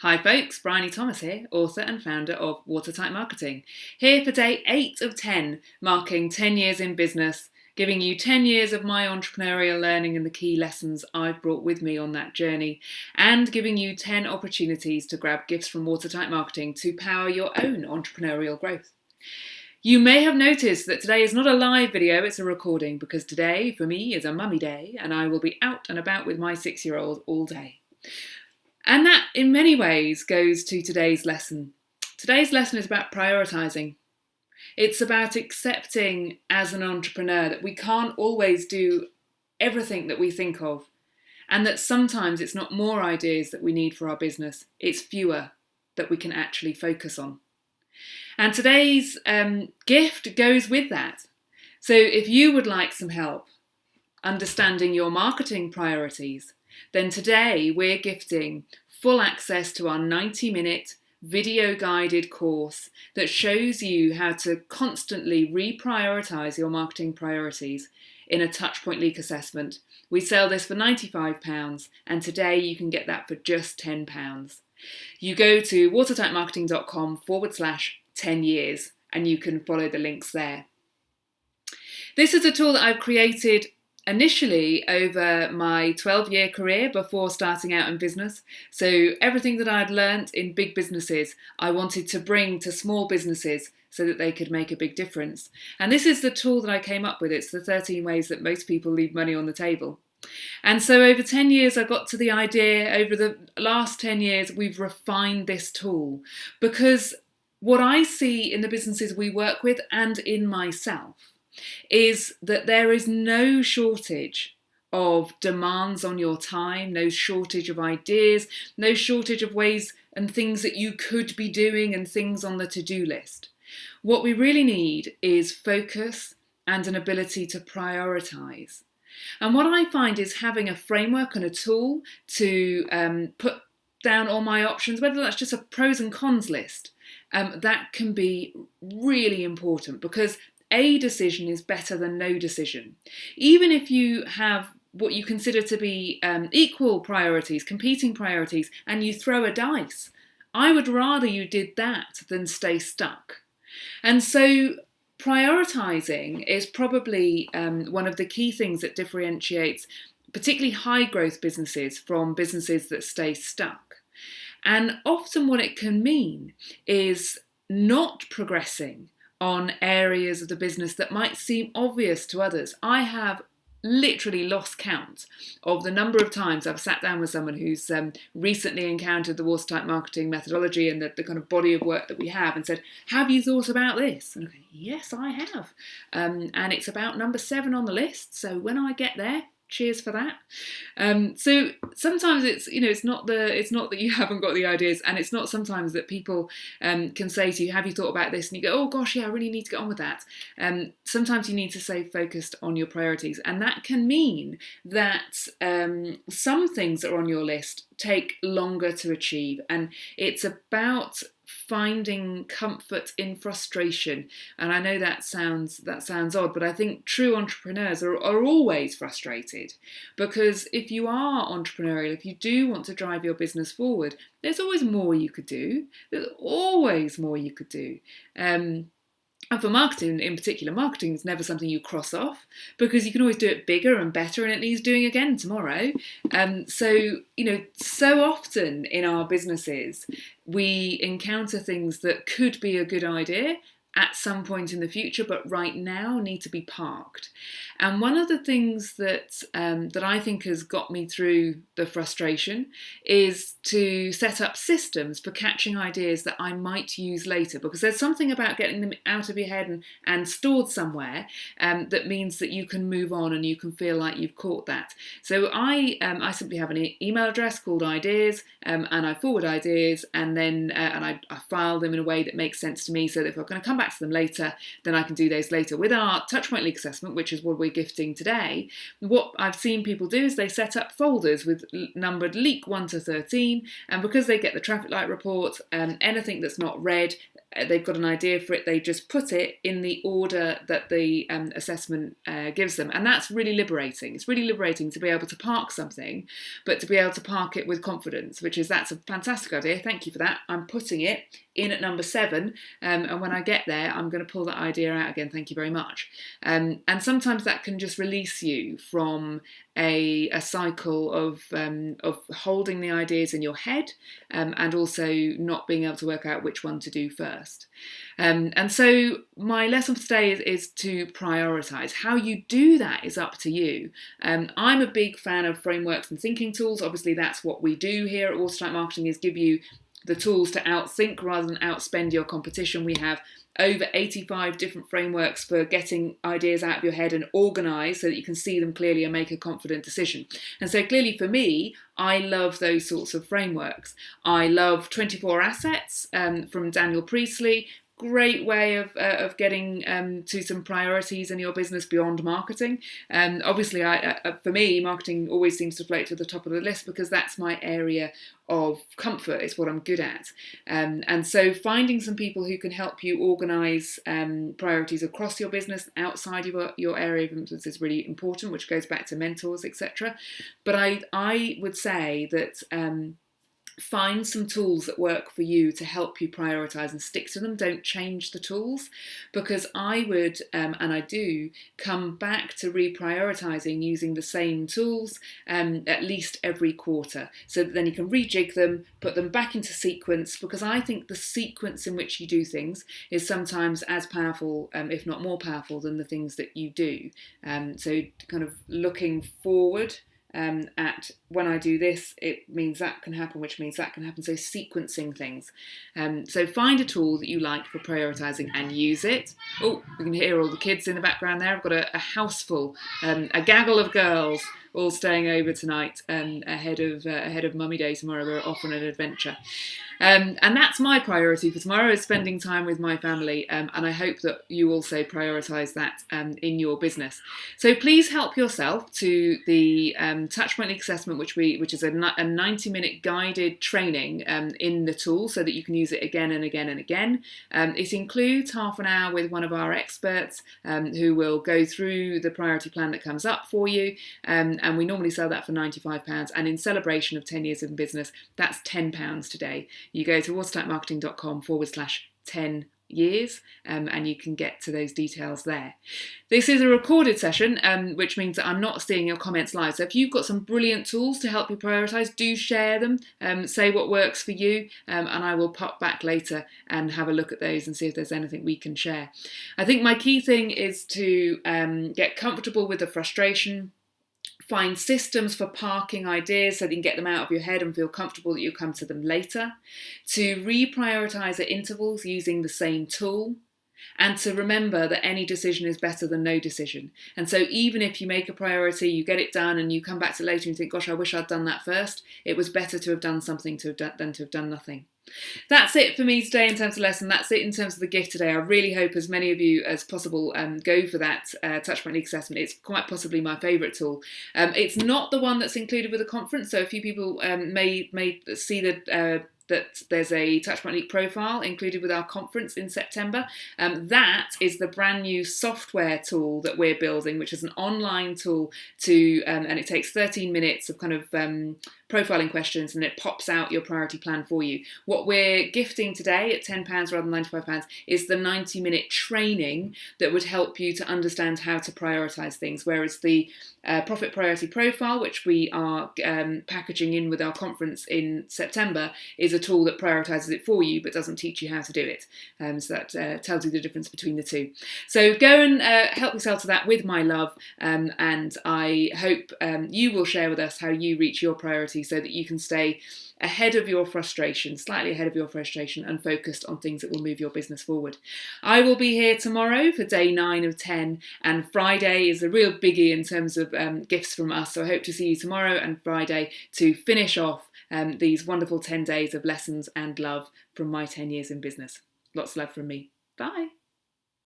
Hi folks, Bryony Thomas here, author and founder of Watertight Marketing. Here for day 8 of 10, marking 10 years in business, giving you 10 years of my entrepreneurial learning and the key lessons I've brought with me on that journey, and giving you 10 opportunities to grab gifts from Watertight Marketing to power your own entrepreneurial growth. You may have noticed that today is not a live video, it's a recording, because today, for me, is a mummy day, and I will be out and about with my six-year-old all day. And that, in many ways, goes to today's lesson. Today's lesson is about prioritising. It's about accepting as an entrepreneur that we can't always do everything that we think of, and that sometimes it's not more ideas that we need for our business, it's fewer that we can actually focus on. And today's um, gift goes with that. So if you would like some help understanding your marketing priorities, then today we're gifting full access to our 90 minute video guided course that shows you how to constantly reprioritize your marketing priorities in a touchpoint leak assessment. We sell this for £95 and today you can get that for just £10. You go to watertightmarketing.com forward slash 10 years and you can follow the links there. This is a tool that I've created initially over my 12 year career before starting out in business. So, everything that I'd learnt in big businesses, I wanted to bring to small businesses so that they could make a big difference. And this is the tool that I came up with. It's the 13 ways that most people leave money on the table. And so over 10 years, I got to the idea, over the last 10 years, we've refined this tool because what I see in the businesses we work with and in myself is that there is no shortage of demands on your time, no shortage of ideas, no shortage of ways and things that you could be doing and things on the to do list. What we really need is focus and an ability to prioritize. And what I find is having a framework and a tool to um, put down all my options, whether that's just a pros and cons list, um, that can be really important because a decision is better than no decision. Even if you have what you consider to be um, equal priorities, competing priorities, and you throw a dice, I would rather you did that than stay stuck. And so prioritizing is probably um, one of the key things that differentiates particularly high growth businesses from businesses that stay stuck. And often what it can mean is not progressing on areas of the business that might seem obvious to others. I have literally lost count of the number of times I've sat down with someone who's um, recently encountered the watertight marketing methodology and the, the, kind of body of work that we have and said, Have you thought about this? And I Yes, I have. Um, and it's about number seven on the list. So when I get there, cheers for that. Um, so sometimes it's you know it's not the it's not that you haven't got the ideas and it's not sometimes that people um, can say to you have you thought about this? And you go oh gosh yeah i really need to get on with that. Um, sometimes you need to stay focused on your priorities and that can mean that um, some things that are on your list take longer to achieve and it's about finding comfort in frustration. And i know that sounds that sounds odd but i think true entrepreneurs are, are always frustrated because if you are entrepreneurial if you do want to drive your business forward there's always more you could do. There's always more you could do. Um, and for marketing in particular, marketing is never something you cross off because you can always do it bigger and better and it needs doing again tomorrow. Um, so, you know, so often in our businesses, we encounter things that could be a good idea at some point in the future, but right now need to be parked. And one of the things that um, that I think has got me through the frustration is to set up systems for catching ideas that I might use later, because there's something about getting them out of your head and, and stored somewhere um, that means that you can move on and you can feel like you've caught that. So I um, I simply have an e- email address called Ideas, um, and I forward ideas, and then uh, and I, I file them in a way that makes sense to me, so that if I'm going to come back to them later, then I can do those later. With our Touchpoint Leak Assessment, which is what we're gifting today, what I've seen people do is they set up folders with numbered leak 1 to 13, and because they get the traffic light report, um, anything that's not read, uh, they've got an idea for it, they just put it in the order that the um, assessment uh, gives them. And that's really liberating. It's really liberating to be able to park something, but to be able to park it with confidence, which is that's a fantastic idea. Thank you for that. I'm putting it in at number seven. Um, and when I get there, I'm going to pull that idea out again. Thank you very much. Um, and sometimes that can just release you from a, a cycle of, um, of holding the ideas in your head um, and also not being able to work out which one to do first. Um, and so my lesson for today is, is, to prioritize. How you do that is up to you. Um, I'm a big fan of frameworks and thinking tools. Obviously, that's what we do here at Watertight Marketing is give you the tools to outthink rather than outspend your competition. We have over 85 different frameworks for getting ideas out of your head and organize so that you can see them clearly and make a confident decision. And so clearly for me, I love those sorts of frameworks. I love 24 Assets um, from Daniel Priestley, great way of, uh, of getting um, to some priorities in your business beyond marketing. Um, obviously, I, uh, for me, marketing always seems to float to the top of the list because that's my area of comfort. It's what I'm good at. Um, and so finding some people who can help you organise um, priorities across your business outside your, your area of influence is really important, which goes back to mentors, etc. But I, I would say that um, find some tools that work for you to help you prioritize and stick to them. Don't change the tools because I would, um, and I do, come back to reprioritizing using the same tools um, at least every quarter so that then you can rejig them, put them back into sequence because I think the sequence in which you do things is sometimes as powerful, um, if not more powerful, than the things that you do. Um, so, kind of looking forward um, at when I do this, it means that can happen, which means that can happen. So sequencing things. Um, so find a tool that you like for prioritizing and use it. Oh, we can hear all the kids in the background there. I've got a, a house full, um, a gaggle of girls all staying over tonight um, ahead of uh, ahead of Mummy Day tomorrow. We're off on an adventure. Um, and that's my priority for tomorrow is spending time with my family. Um, and I hope that you also prioritise that um, in your business. So please help yourself to the um, assessment, which we which is a, a 90 minute guided training um, in the tool so that you can use it again and again and again. Um, it includes half an hour with one of our experts who will go through the priority plan that comes up for you. and we normally sell that for £95. And in celebration of 10 years in business, that's £10 today you go to watertightmarketing.com forward slash 10 years um, and you can get to those details there. This is a recorded session, um, which means that I'm not seeing your comments live. So if you've got some brilliant tools to help you prioritize, do share them, um, say what works for you, um, and I will pop back later and have a look at those and see if there's anything we can share. I think my key thing is to um, get comfortable with the frustration Find systems for parking ideas so that you can get them out of your head and feel comfortable that you'll come to them later. To reprioritize at intervals using the same tool. And to remember that any decision is better than no decision. And so, even if you make a priority, you get it done, and you come back to later and think, gosh, I wish I'd done that first, it was better to have done something to have done, than to have done nothing. That's it for me today in terms of lesson. That's it in terms of the gift today. I really hope as many of you as possible um, go for that uh, Touchpoint Leak assessment. It's quite possibly my favourite tool. Um, it's not the one that's included with the conference, so a few people um, may may see the uh, that there's a Touchpoint Leak profile included with our conference in September. Um, that is the brand new software tool that we're building, which is an online tool to, um, and it takes 13 minutes of kind of um, profiling questions and it pops out your priority plan for you. What we're gifting today at £10 rather than £95 is the 90 minute training that would help you to understand how to prioritise things, whereas the uh, profit priority profile, which we are um, packaging in with our conference in September, is a tool that prioritises it for you but doesn't teach you how to do it. Um, so that uh, tells you the difference between the two. So go and uh, help yourself to that with my love, um, and I hope um, you will share with us how you reach your priority so that you can stay ahead of your frustration, slightly ahead of your frustration, and focused on things that will move your business forward. I will be here tomorrow for day nine of 10, and Friday is a real biggie in terms of um, gifts from us. So I hope to see you tomorrow and Friday to finish off um, these wonderful 10 days of lessons and love from my 10 years in business. Lots of love from me. Bye.